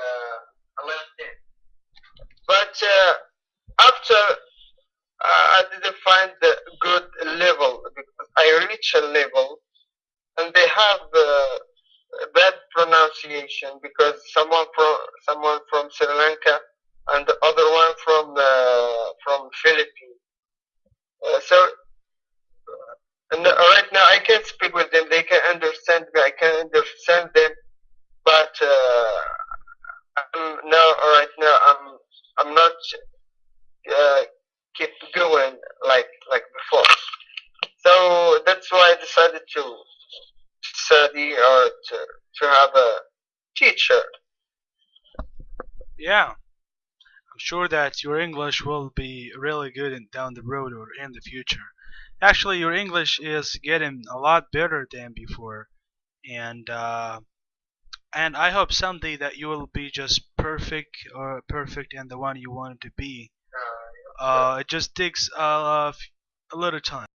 uh. But uh, after uh, I didn't find the good level because I reach a level and they have bad pronunciation because someone from someone from Sri Lanka and the other one from uh, from Philippines. Uh, so and right now I can speak with them. They can understand me. I can understand them. But uh, I'm now right now I'm I'm not uh, keep going like like before. So that's why I decided to study or to to have a teacher. Yeah, I'm sure that your English will be really good in, down the road or in the future. Actually, your English is getting a lot better than before, and uh, and I hope someday that you will be just perfect or perfect and the one you wanted to be. Uh, it just takes uh, a little time.